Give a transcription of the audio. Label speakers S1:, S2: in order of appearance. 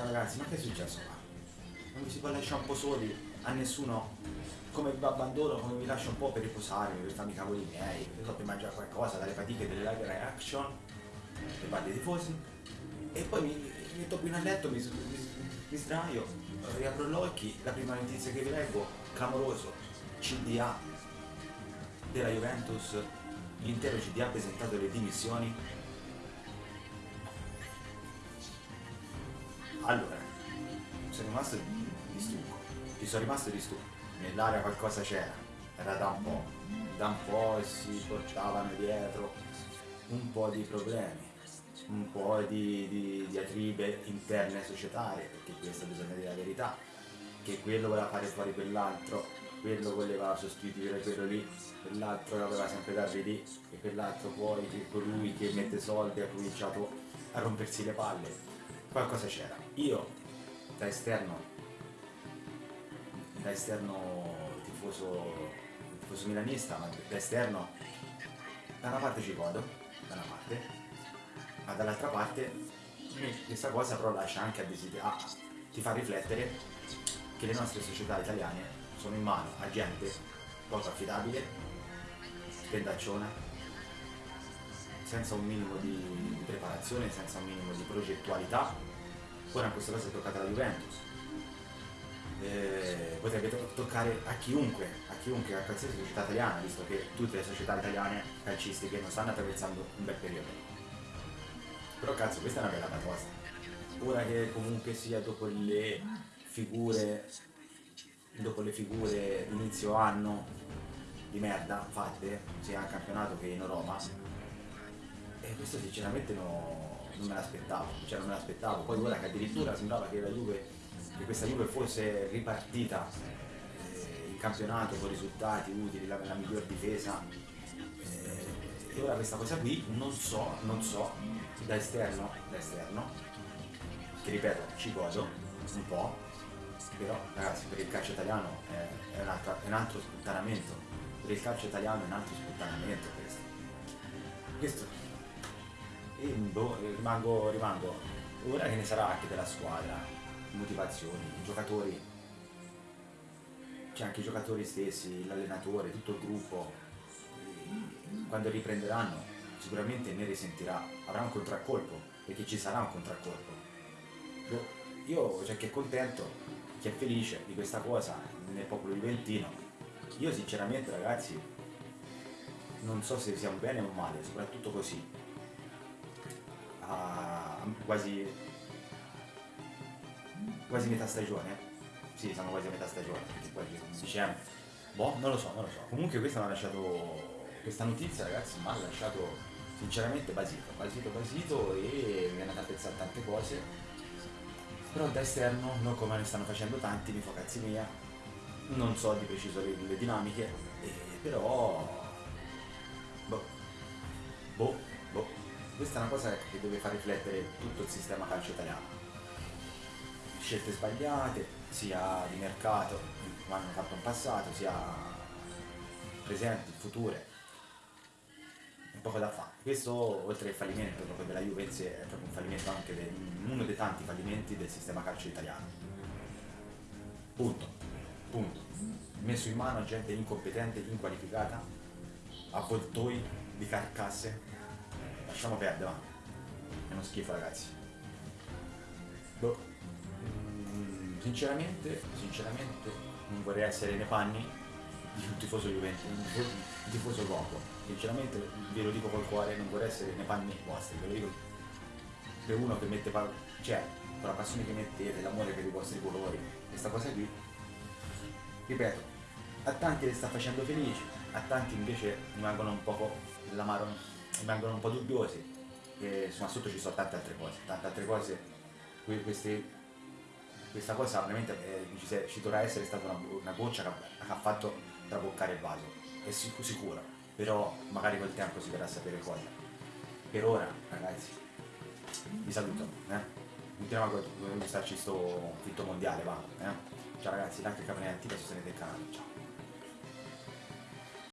S1: Ciao ragazzi, ma che è successo? Qua? Non mi si può lasciare un po' soli a nessuno. Come vi abbandono, come vi lascio un po' per riposarmi, per farmi i cavoli miei, per, per mangiare qualcosa, dalle fatiche delle live reaction, le parli tifosi, e poi mi, metto qui nel letto, mi, mi, mi sdraio, riapro gli occhi, la prima notizia che vi leggo, clamoroso, CDA della Juventus, l'intero CDA ha presentato le dimissioni. Allora, sono rimasto di stucco, ci sono rimasto di stucco, nell'area qualcosa c'era, era da un po', da un po' si portavano dietro un po' di problemi, un po' di, di, di atribe interne societarie, perché questo bisogna dire la verità, che quello voleva fare fuori quell'altro, quello voleva sostituire quello lì, quell'altro voleva sempre darvi lì, e quell'altro poi, che colui che mette soldi ha cominciato a rompersi le palle. Qualcosa c'era. Io, da esterno, da esterno tifoso, tifoso milanista, ma da esterno, da una parte ci godo, da una parte, ma dall'altra parte questa cosa però lascia anche a desiderare, ti fa riflettere che le nostre società italiane sono in mano a gente poco affidabile, spendacciona, senza un minimo di preparazione, senza un minimo di progettualità. Ora questa cosa è toccata alla Juventus. Eh, potrebbe to- toccare a chiunque, a chiunque, a qualsiasi società italiana, visto che tutte le società italiane calcistiche non stanno attraversando un bel periodo. Però cazzo, questa è una bella batosta. Ora che comunque sia dopo le figure dopo le figure inizio anno di merda fatte sia in campionato che in Roma e questo sinceramente no, non me l'aspettavo cioè non me l'aspettavo. Poi ora che addirittura sembrava che la Juve che questa Juve fosse ripartita eh, in campionato con risultati utili la, la miglior difesa. Eh, e ora questa cosa qui non so non so da esterno da esterno che ripeto ci godo un po' però ragazzi per il calcio italiano è, è, un, altro, è un altro sputtanamento. Per il calcio italiano è un altro sputtanamento questo. Questo boh, rimango, rimango. Ora che ne sarà anche della squadra? Motivazioni i giocatori. C'è anche i giocatori stessi l'allenatore tutto il gruppo. Quando riprenderanno sicuramente ne risentirà. Avrà un contraccolpo perché ci sarà un contraccolpo. Io cioè che è contento chi è felice di questa cosa nel popolo juventino. Io sinceramente ragazzi non so se sia un bene o un male, soprattutto così. Quasi, quasi metà stagione. Sì, siamo quasi a metà stagione, perché dicembre. Boh, non lo so, non lo so. Comunque questa mi ha lasciato. Questa notizia ragazzi mi ha lasciato sinceramente basito, basito, basito e mi è andata a pensare tante cose però da esterno, non come ne stanno facendo tanti, mi fa cazzi mia, non so di preciso le, le dinamiche, eh, però... Boh, boh. Questa è una cosa che deve far riflettere tutto il sistema calcio italiano. Scelte sbagliate, sia di mercato, come hanno fatto in passato, sia presenti, future. Un poco da fare. Questo, oltre al fallimento proprio della Juventus, è proprio un fallimento anche di uno dei tanti fallimenti del sistema calcio italiano. Punto. Punto. Messo in mano gente incompetente, inqualificata, avvoltoi di carcasse. Lasciamo perdere, va. È uno schifo, ragazzi. Boh. Mm, sinceramente, sinceramente, non vorrei essere nei panni di un tifoso Juventus, un tifoso poco sinceramente ve lo dico col cuore, non vorrei essere nei panni vostri, ve lo dico per uno che mette, cioè, con la passione che mettete, l'amore per i vostri colori, questa cosa qui, ripeto, a tanti le sta facendo felici, a tanti invece rimangono un po' l'amaro, rimangono un po' dubbiosi, e insomma sotto ci sono tante altre cose, tante altre cose, queste, questa cosa veramente eh, ci, ci, dovrà essere stata una, una goccia che, ha fatto traboccare il vaso, è sicuro però magari col tempo si verrà a sapere cosa. Per ora, ragazzi, vi saluto, eh? Continuiamo a gustarci sto fitto mondiale, va, eh? Ciao ragazzi, like e campanella attiva sostenete il canale, ciao.